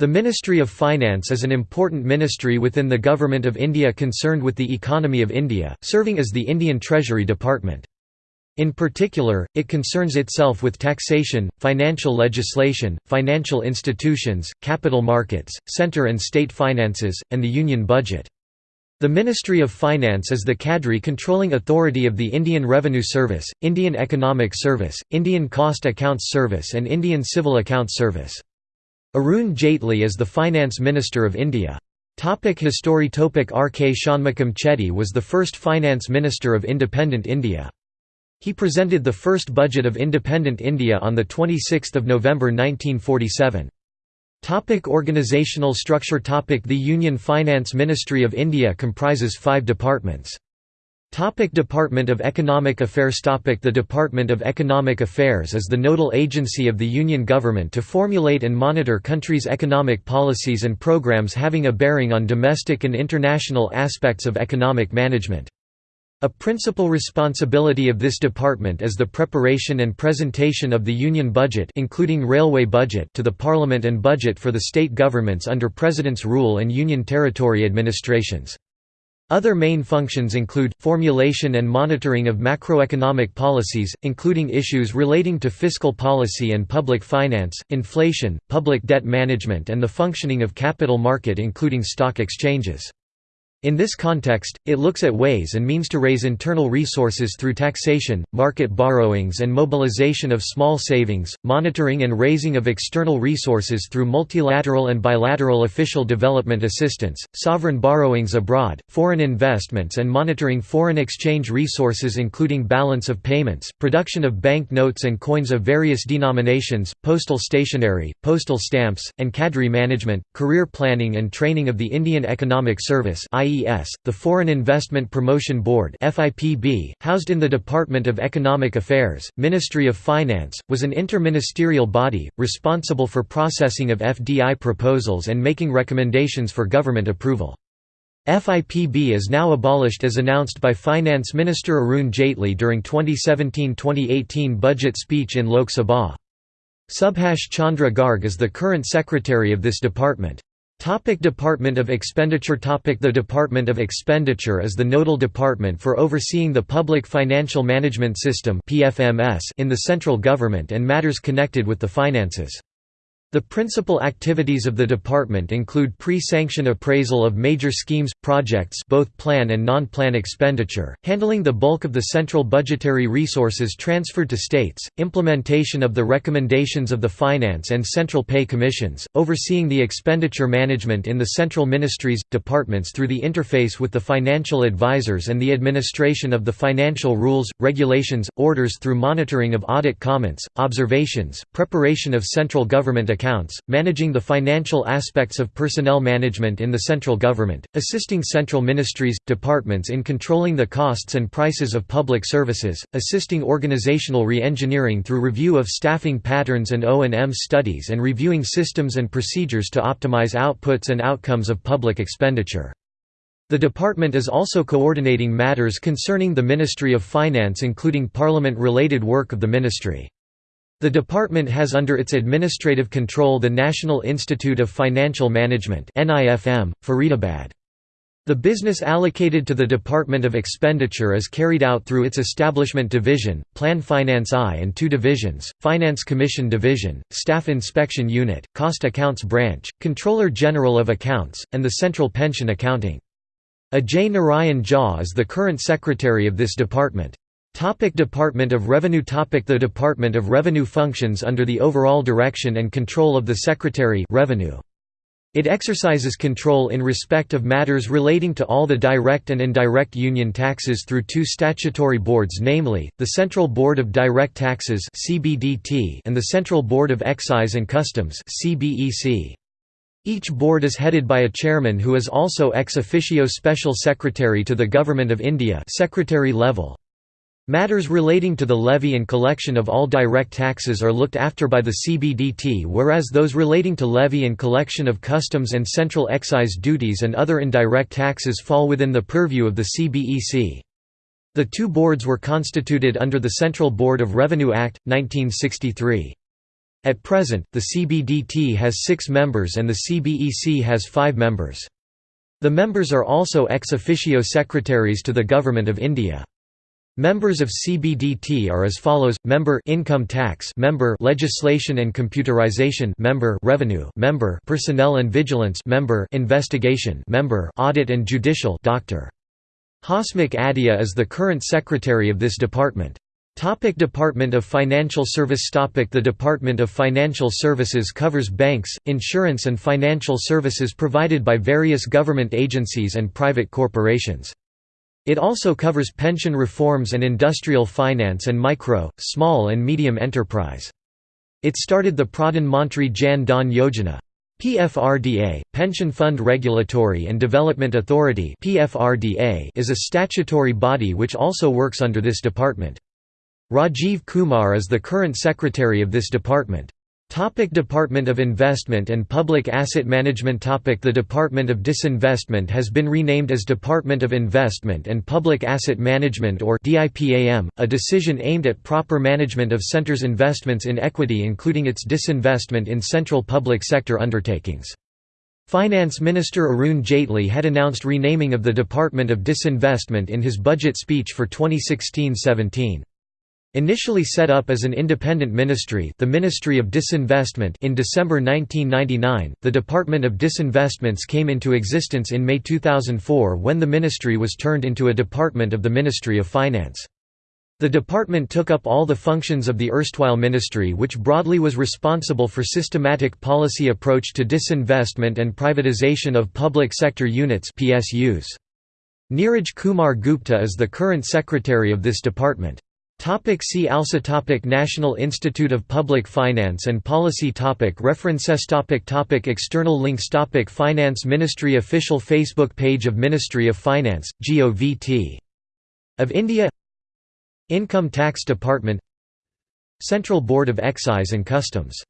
The Ministry of Finance is an important ministry within the Government of India concerned with the economy of India, serving as the Indian Treasury Department. In particular, it concerns itself with taxation, financial legislation, financial institutions, capital markets, centre and state finances, and the union budget. The Ministry of Finance is the cadre controlling authority of the Indian Revenue Service, Indian Economic Service, Indian Cost Accounts Service and Indian Civil Accounts Service. Arun Jaitley is the Finance Minister of India. Topic history Topic R. K. Shanmugam Chetty was the first Finance Minister of independent India. He presented the first budget of independent India on 26 November 1947. Topic organizational structure Topic The Union Finance Ministry of India comprises five departments. Topic Department of Economic Affairs Topic The Department of Economic Affairs is the nodal agency of the Union government to formulate and monitor countries' economic policies and programs having a bearing on domestic and international aspects of economic management. A principal responsibility of this department is the preparation and presentation of the Union budget including railway budget to the Parliament and budget for the state governments under President's rule and Union Territory administrations. Other main functions include, formulation and monitoring of macroeconomic policies, including issues relating to fiscal policy and public finance, inflation, public debt management and the functioning of capital market including stock exchanges. In this context, it looks at ways and means to raise internal resources through taxation, market borrowings and mobilization of small savings, monitoring and raising of external resources through multilateral and bilateral official development assistance, sovereign borrowings abroad, foreign investments and monitoring foreign exchange resources including balance of payments, production of bank notes and coins of various denominations, postal stationery, postal stamps, and cadre management, career planning and training of the Indian Economic Service IES, the Foreign Investment Promotion Board FIPB, housed in the Department of Economic Affairs, Ministry of Finance, was an interministerial body, responsible for processing of FDI proposals and making recommendations for government approval. FIPB is now abolished as announced by Finance Minister Arun Jaitley during 2017–2018 budget speech in Lok Sabha. Subhash Chandra Garg is the current secretary of this department. Topic Department of Expenditure Topic The Department of Expenditure is the nodal department for overseeing the Public Financial Management System in the central government and matters connected with the finances. The principal activities of the department include pre-sanction appraisal of major schemes, projects both plan and non-plan expenditure, handling the bulk of the central budgetary resources transferred to states, implementation of the recommendations of the Finance and Central Pay Commissions, overseeing the expenditure management in the central ministries, departments through the interface with the financial advisors and the administration of the financial rules, regulations, orders through monitoring of audit comments, observations, preparation of central government accounts, managing the financial aspects of personnel management in the central government, assisting central ministries, departments in controlling the costs and prices of public services, assisting organizational re-engineering through review of staffing patterns and O&M studies and reviewing systems and procedures to optimize outputs and outcomes of public expenditure. The department is also coordinating matters concerning the Ministry of Finance including parliament-related work of the ministry. The department has under its administrative control the National Institute of Financial Management Faridabad. The business allocated to the Department of Expenditure is carried out through its Establishment Division, Plan Finance I and two divisions, Finance Commission Division, Staff Inspection Unit, Cost Accounts Branch, Controller General of Accounts, and the Central Pension Accounting. Ajay Narayan Jha is the current secretary of this department. Topic Department of Revenue Topic The Department of Revenue functions under the overall direction and control of the Secretary Revenue. It exercises control in respect of matters relating to all the direct and indirect union taxes through two statutory boards namely, the Central Board of Direct Taxes and the Central Board of Excise and Customs Each board is headed by a chairman who is also ex officio Special Secretary to the Government of India secretary level. Matters relating to the levy and collection of all direct taxes are looked after by the CBDT whereas those relating to levy and collection of customs and central excise duties and other indirect taxes fall within the purview of the CBEC. The two boards were constituted under the Central Board of Revenue Act, 1963. At present, the CBDT has six members and the CBEC has five members. The members are also ex officio secretaries to the Government of India. Members of CBDT are as follows: member income tax, member legislation and computerization, member revenue, member personnel and vigilance, member investigation, member audit and judicial. Dr. Hasmukh Adhia is the current secretary of this department. Topic Department of Financial Service Topic The Department of Financial Services covers banks, insurance and financial services provided by various government agencies and private corporations. It also covers pension reforms and industrial finance and micro, small and medium enterprise. It started the Pradhan Mantri Jan Dhan Yojana. PFRDA, Pension Fund Regulatory and Development Authority is a statutory body which also works under this department. Rajiv Kumar is the current secretary of this department. Topic Department of Investment and Public Asset Management Topic The Department of Disinvestment has been renamed as Department of Investment and Public Asset Management or DIPAM, a decision aimed at proper management of centre's investments in equity including its disinvestment in central public sector undertakings. Finance Minister Arun Jaitley had announced renaming of the Department of Disinvestment in his budget speech for 2016–17. Initially set up as an independent ministry the Ministry of Disinvestment in December 1999, the Department of Disinvestments came into existence in May 2004 when the ministry was turned into a department of the Ministry of Finance. The department took up all the functions of the erstwhile ministry which broadly was responsible for systematic policy approach to disinvestment and privatization of public sector units PSUs. Neeraj Kumar Gupta is the current secretary of this department. Topic see also topic National Institute of Public Finance and Policy topic References topic topic External links topic Finance Ministry Official Facebook page of Ministry of Finance, GOVT. Of India. Income Tax Department. Central Board of Excise and Customs